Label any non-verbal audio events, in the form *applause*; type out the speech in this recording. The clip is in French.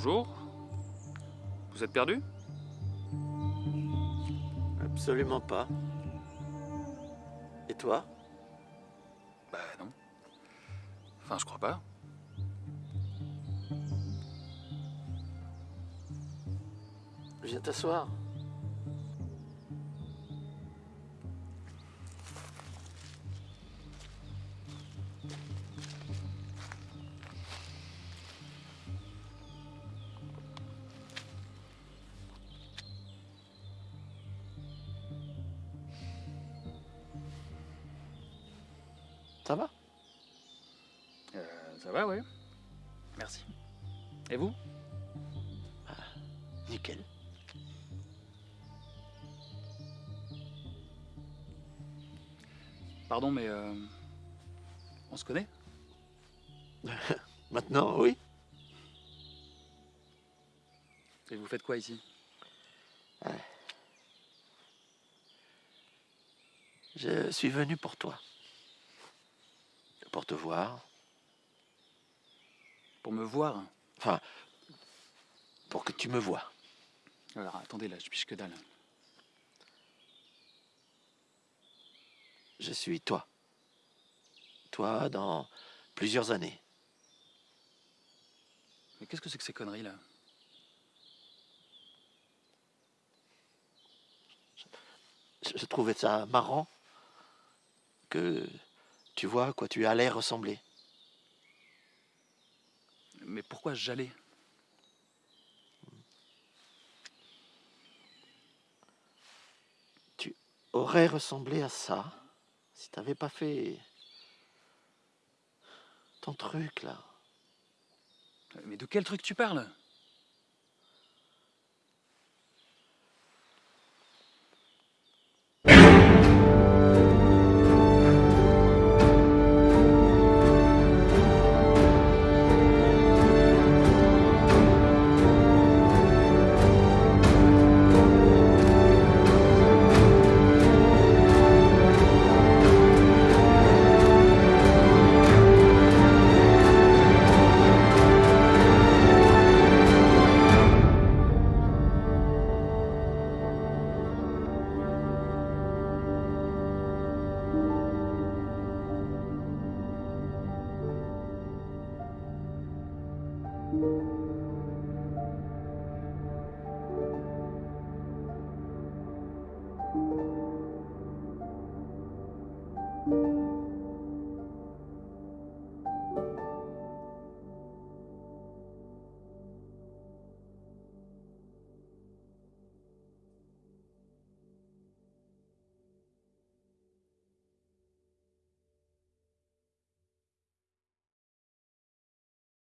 Bonjour. Vous êtes perdu? Absolument pas. Et toi? Bah non. Enfin, je crois pas. Viens t'asseoir. Ça va? Euh, ça va, oui. Merci. Et vous? Nickel. Pardon, mais euh, on se connaît? *laughs* Maintenant, oui Et vous faites quoi ici? Je suis venu pour toi. Pour te voir. Pour me voir Enfin, pour que tu me vois. Alors, attendez, là, je piche que dalle. Je suis toi. Toi dans plusieurs années. Mais qu'est-ce que c'est que ces conneries, là? Je, je trouvais ça marrant que tu vois à quoi tu allais ressembler. Mais pourquoi j'allais? Aurais ressemblé à ça si t'avais pas fait ton truc là. Mais de quel truc tu parles?